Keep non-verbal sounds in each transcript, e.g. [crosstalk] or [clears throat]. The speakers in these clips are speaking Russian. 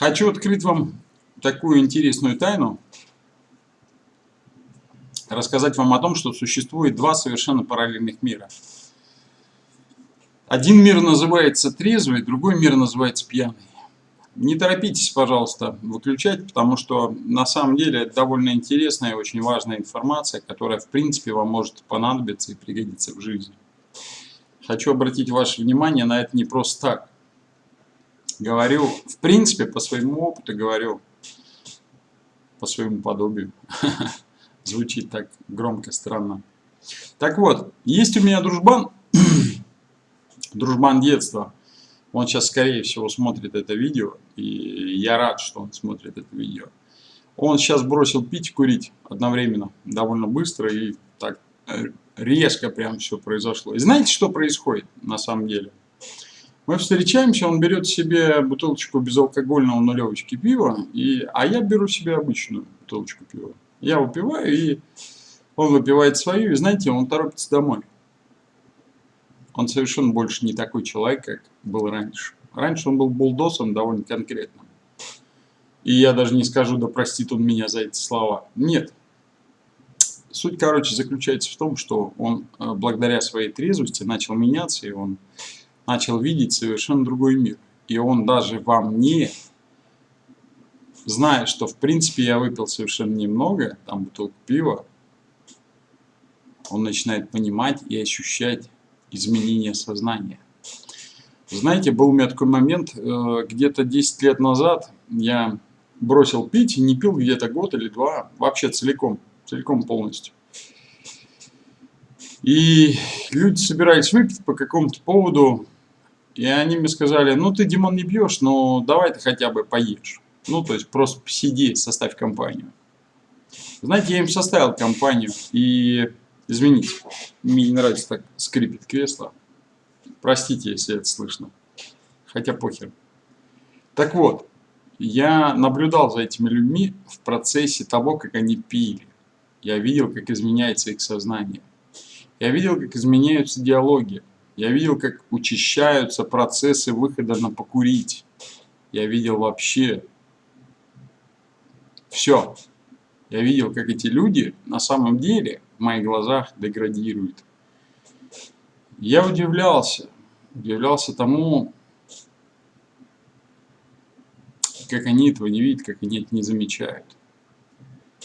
Хочу открыть вам такую интересную тайну. Рассказать вам о том, что существует два совершенно параллельных мира. Один мир называется трезвый, другой мир называется пьяный. Не торопитесь, пожалуйста, выключать, потому что на самом деле это довольно интересная и очень важная информация, которая в принципе вам может понадобиться и пригодиться в жизни. Хочу обратить ваше внимание на это не просто так. Говорю, в принципе, по своему опыту говорю, по своему подобию. [laughs] Звучит так громко, странно. Так вот, есть у меня дружбан, [clears throat] дружбан детства. Он сейчас, скорее всего, смотрит это видео, и я рад, что он смотрит это видео. Он сейчас бросил пить и курить одновременно, довольно быстро и так э, резко прям все произошло. И знаете, что происходит на самом деле? Мы встречаемся, он берет себе бутылочку безалкогольного нулевочки пива, и, а я беру себе обычную бутылочку пива. Я выпиваю, и он выпивает свою, и знаете, он торопится домой он совершенно больше не такой человек, как был раньше. Раньше он был булдосом довольно конкретным. И я даже не скажу, да простит он меня за эти слова. Нет. Суть, короче, заключается в том, что он э, благодаря своей трезвости начал меняться, и он начал видеть совершенно другой мир. И он даже во мне, зная, что в принципе я выпил совершенно немного, там бутылку пива, он начинает понимать и ощущать изменения сознания. Знаете, был у меня такой момент, э, где-то 10 лет назад я бросил пить, не пил где-то год или два, вообще целиком, целиком полностью. И люди собирались выпить по какому-то поводу, и они мне сказали, ну ты, Димон, не пьешь, но давай ты хотя бы поешь. Ну, то есть просто сиди, составь компанию. Знаете, я им составил компанию, и Извините, мне не нравится так скрипит кресло. Простите, если это слышно. Хотя похер. Так вот, я наблюдал за этими людьми в процессе того, как они пили. Я видел, как изменяется их сознание. Я видел, как изменяются диалоги. Я видел, как учащаются процессы выхода на покурить. Я видел вообще все. Я видел, как эти люди на самом деле в моих глазах деградируют. Я удивлялся, удивлялся тому, как они этого не видят, как они это не замечают.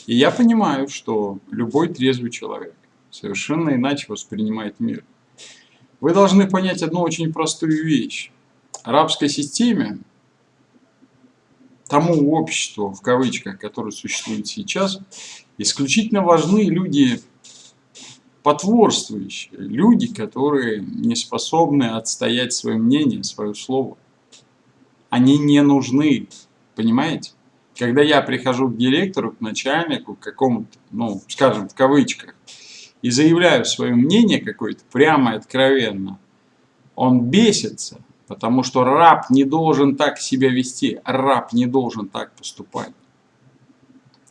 И я понимаю, что любой трезвый человек совершенно иначе воспринимает мир. Вы должны понять одну очень простую вещь. Арабской системе тому обществу, в кавычках, которое существует сейчас, исключительно важны люди потворствующие, люди, которые не способны отстоять свое мнение, свое слово. Они не нужны, понимаете? Когда я прихожу к директору, к начальнику, к какому-то, ну, скажем, в кавычках, и заявляю свое мнение какое-то прямо и откровенно, он бесится, Потому что раб не должен так себя вести, раб не должен так поступать.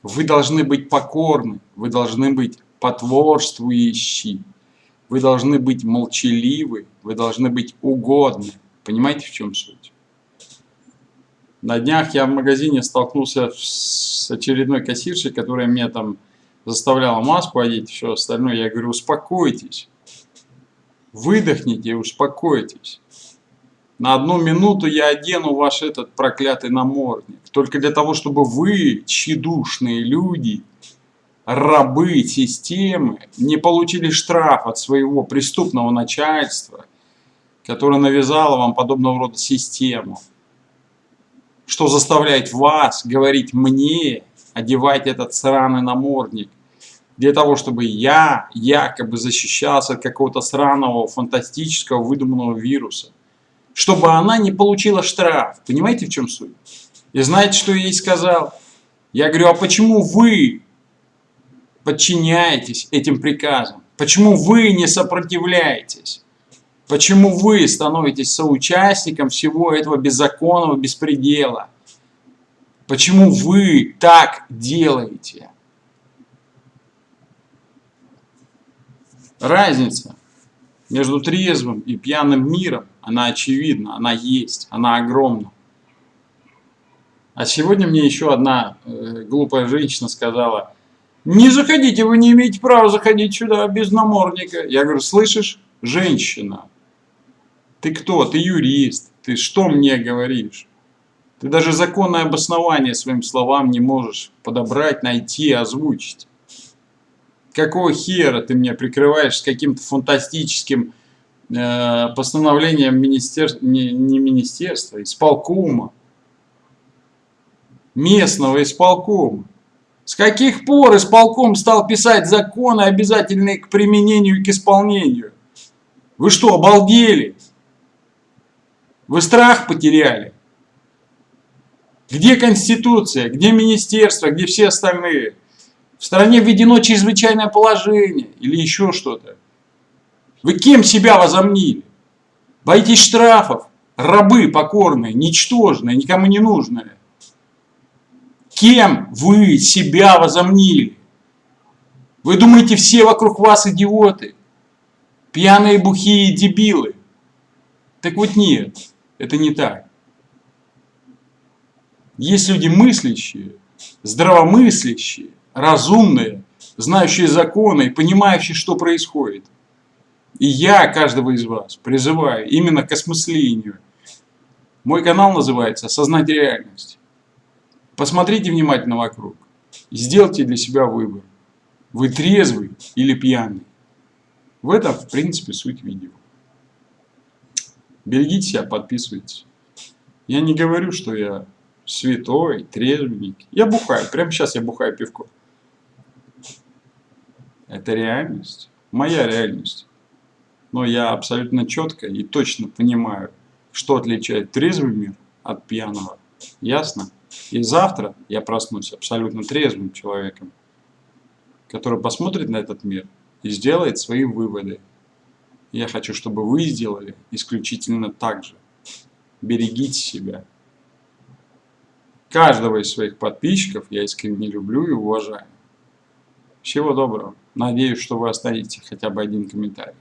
Вы должны быть покорны, вы должны быть потворствующие, вы должны быть молчаливы, вы должны быть угодны. Понимаете, в чем суть? На днях я в магазине столкнулся с очередной кассиршей, которая меня там заставляла маску одеть все остальное. Я говорю, успокойтесь, выдохните и успокойтесь. На одну минуту я одену ваш этот проклятый намордник. Только для того, чтобы вы, тщедушные люди, рабы системы, не получили штраф от своего преступного начальства, которое навязало вам подобного рода систему. Что заставляет вас говорить мне, одевать этот сраный намордник, для того, чтобы я якобы защищался от какого-то сраного, фантастического, выдуманного вируса чтобы она не получила штраф. Понимаете, в чем суть? И знаете, что я ей сказал? Я говорю, а почему вы подчиняетесь этим приказам? Почему вы не сопротивляетесь? Почему вы становитесь соучастником всего этого беззаконного беспредела? Почему вы так делаете? Разница между трезвым и пьяным миром, она очевидна, она есть, она огромна. А сегодня мне еще одна э, глупая женщина сказала, не заходите, вы не имеете права заходить сюда без намордника. Я говорю, слышишь, женщина, ты кто? Ты юрист, ты что мне говоришь? Ты даже законное обоснование своим словам не можешь подобрать, найти, озвучить. Какого хера ты меня прикрываешь с каким-то фантастическим э, постановлением министерства, не, не министерства, исполкома? местного исполкома. С каких пор исполком стал писать законы, обязательные к применению и к исполнению? Вы что, обалдели? Вы страх потеряли? Где Конституция? Где Министерство? Где все остальные? В стране введено чрезвычайное положение или еще что-то. Вы кем себя возомнили? Боитесь штрафов? Рабы покорные, ничтожные, никому не нужные. Кем вы себя возомнили? Вы думаете, все вокруг вас идиоты? Пьяные, бухие дебилы? Так вот нет, это не так. Есть люди мыслящие, здравомыслящие, разумные, знающие законы понимающие, что происходит. И я каждого из вас призываю именно к осмыслению. Мой канал называется «Осознать реальность». Посмотрите внимательно вокруг. Сделайте для себя выбор. Вы трезвый или пьяный. В этом, в принципе, суть видео. Берегите себя, подписывайтесь. Я не говорю, что я святой, трезвенник. Я бухаю. Прямо сейчас я бухаю пивко. Это реальность. Моя реальность. Но я абсолютно четко и точно понимаю, что отличает трезвый мир от пьяного. Ясно? И завтра я проснусь абсолютно трезвым человеком, который посмотрит на этот мир и сделает свои выводы. Я хочу, чтобы вы сделали исключительно так же. Берегите себя. Каждого из своих подписчиков я искренне люблю и уважаю. Всего доброго. Надеюсь, что вы оставите хотя бы один комментарий.